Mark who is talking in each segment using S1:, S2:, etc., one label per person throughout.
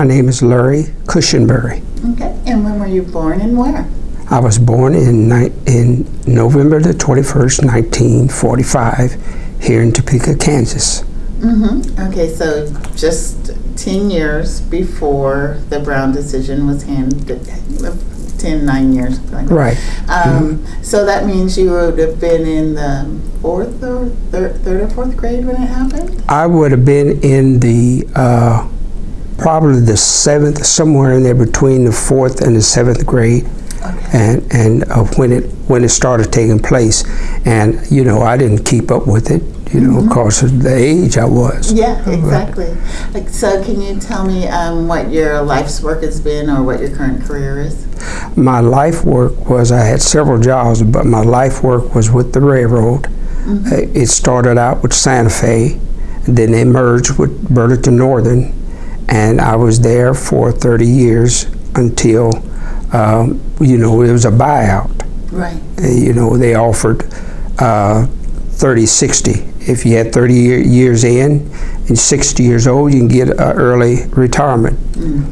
S1: My name is Larry Cushenberry.
S2: Okay. And when were you born and where?
S1: I was born in, in November the 21st, 1945, here in Topeka, Kansas.
S2: Mm-hmm. Okay, so just 10 years before the Brown decision was handed, uh, 10, 9 years. like.
S1: Right.
S2: Um, So that means you would have been in the fourth or third, third or fourth grade when it happened?
S1: I would have been in the uh, probably the seventh, somewhere in there between the fourth and the seventh grade,
S2: Okay.
S1: and and uh, when it when it started taking place, and you know I didn't keep up with it, you know, because of the age I was.
S2: Yeah, exactly. Like, so can you tell me um, what your life's work has been or what your current career is?
S1: My life work was I had several jobs, but my life work was with the railroad. Uh, It started out with Santa Fe, and then they merged with Burlington Northern, and I was there for 30 years until, um, you know, it was a buyout.
S2: Right.
S1: Uh, You know, they offered uh, 30 60. If you had 30 year, years in and 60 years old, you can get an early retirement.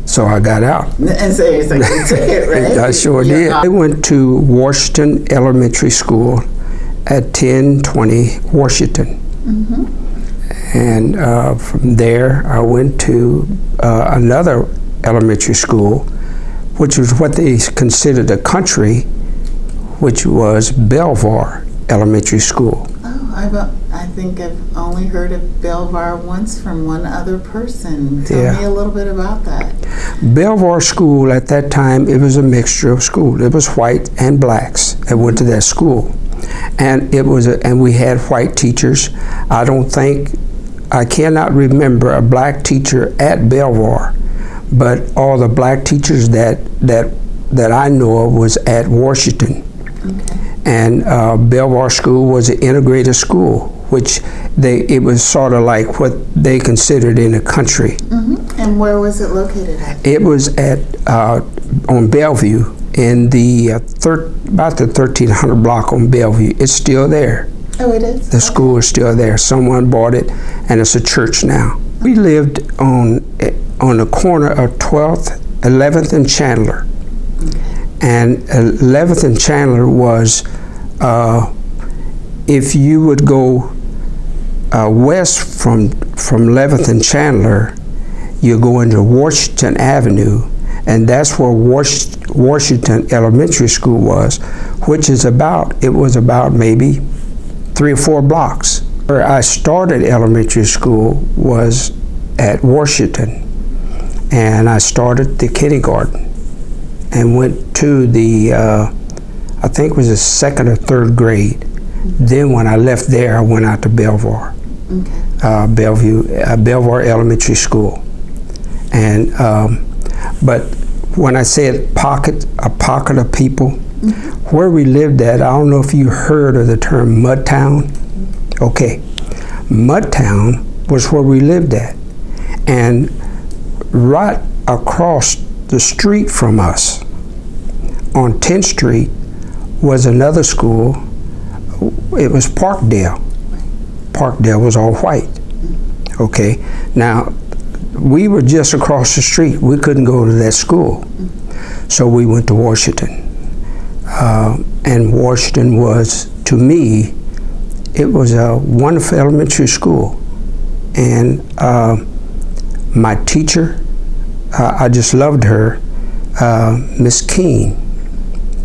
S1: So I got out.
S2: And so you took it, right?
S1: I sure
S2: You're
S1: did. I went to Washington Elementary School at 1020 Washington. And uh, from there, I went to uh, another elementary school, which was what they considered a country, which was Belvoir Elementary School.
S2: Oh, I've, uh, I think I've only heard of Belvoir once from one other person. Tell
S1: Yeah.
S2: me a little bit about that.
S1: Belvoir School at that time, it was a mixture of school. It was white and blacks that went to that school. And it was a, and we had white teachers. I don't think I cannot remember a black teacher at Belvoir, but all the black teachers that that that I know of was at Washington. And uh, Belvoir School was an integrated school, which they it was sort of like what they considered in the country.
S2: hmm And where was it located at?
S1: It was at uh, on Bellevue in the uh, thir- about the 1300 block on Bellevue. It's still there.
S2: Oh, it is?
S1: The school is still there. Someone bought it, and it's a church now. We lived on eh, on the corner of 12th, 11th, and Chandler. And 11th and Chandler was, uh, if you would go uh, west from from 11th and Chandler, you go into Washington Avenue, and that's where Wash- Washington Elementary School was, which is about it was about maybe three or four blocks. Where I started elementary school was at Washington, and I started the kindergarten and went to the uh, I think it was the second or third grade. Then when I left there, I went out to Belvoir
S2: Okay.
S1: uh, Bellevue, uh, Belvoir Elementary School. And, um, but when I said pocket, a pocket of people, where we lived at, I don't know if you heard of the term Mudtown. Okay. Mudtown was where we lived at. And right across the street from us, on 10th Street, was another school. It was Parkdale. Parkdale was all white. Okay, now we were just across the street. We couldn't go to that school, so we went to Washington. Uh, and Washington was, to me, it was a wonderful elementary school. And uh, my teacher, uh, I just loved her, uh, Miss Keene.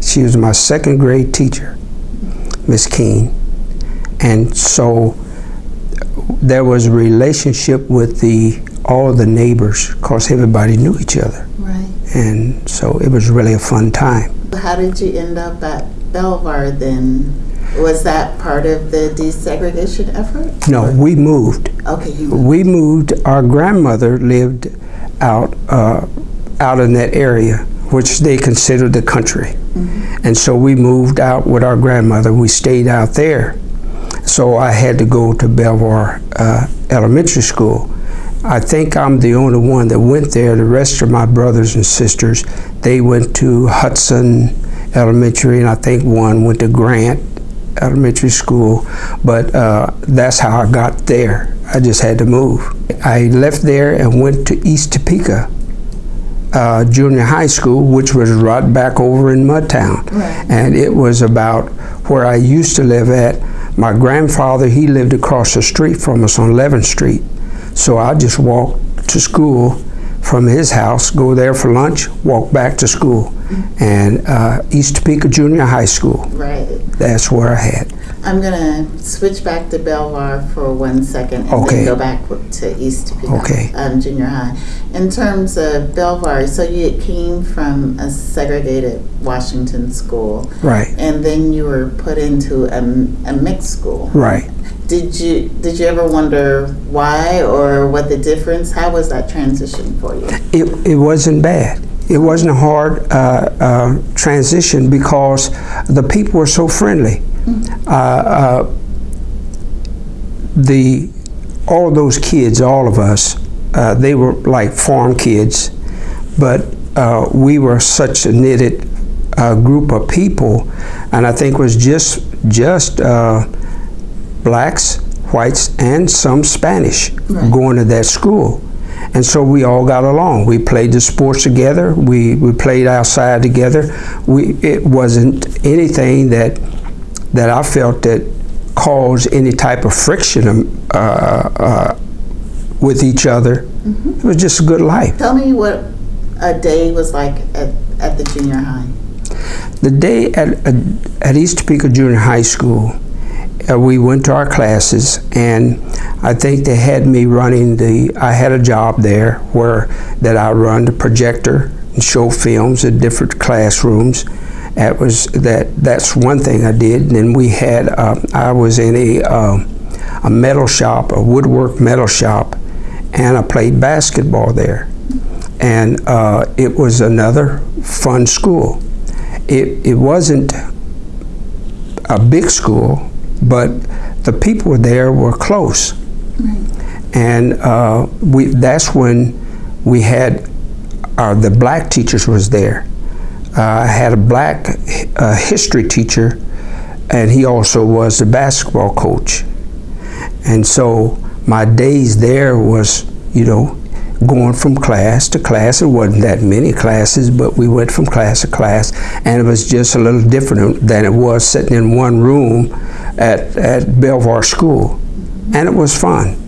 S1: She was my second grade teacher, Miss Keene. And so there was a relationship with the all the neighbors because everybody knew each other
S2: Right.
S1: And so it was really a fun time.
S2: How did you end up at Belvoir then? Was that part of the desegregation effort?
S1: no we moved.
S2: Okay, you
S1: we moved. Our grandmother lived out uh, out in that area which they considered the country. And so we moved out with our grandmother. We stayed out there. So i had to go to belvoir uh, elementary school i think i'm the only one that went there the rest of my brothers and sisters they went to hudson elementary and i think one went to grant elementary school, but uh, that's how I got there. I just had to move. I left there and went to East Topeka uh, Junior High School, which was right back over in Mudtown.
S2: Right.
S1: And it was about where I used to live at. My grandfather, he lived across the street from us on 11th Street. So I just walked to school from his house, go there for lunch, walk back to school. And uh, East Topeka Junior High School,
S2: Right.
S1: that's where I had.
S2: I'm gonna switch back to Belvoir for one second and
S1: Okay.
S2: then go back to East Topeka.
S1: Okay.
S2: Um, junior high. In terms of Belvoir, so you came from a segregated Washington school,
S1: Right,
S2: and then you were put into a, a mixed school.
S1: right.
S2: Did you did you ever wonder why or what the difference? How was that transition for you?
S1: It, it wasn't bad. It wasn't a hard uh, uh, transition because the people were so friendly. Uh, uh, the all those kids, all of us, uh, they were like farm kids, but uh, we were such a knitted uh, group of people, and I think it was just just uh, blacks, whites, and some Spanish
S2: Right.
S1: going to that school. And so we all got along. We played the sports together. We, we played outside together. We it wasn't anything that that I felt that caused any type of friction um, uh, uh, with each other. It was just a good life.
S2: Tell me what a day was like at, at the junior high.
S1: The day at, at, at East Topeka Junior High School, uh, we went to our classes, and I think they had me running the. I had a job there where that I run the projector and show films at different classrooms. That was that. That's one thing I did. And then we had. Uh, I was in a um a metal shop, a woodwork metal shop, and I played basketball there. And uh, it was another fun school it, it wasn't a big school, but the people there were close. And uh, we, that's when we had uh, the black teachers was there. Uh, I had a black uh, history teacher, and he also was the basketball coach. And so my days there was, you know, going from class to class. It wasn't that many classes, but we went from class to class, and it was just a little different than it was sitting in one room at, at Belvoir School. And it was fun.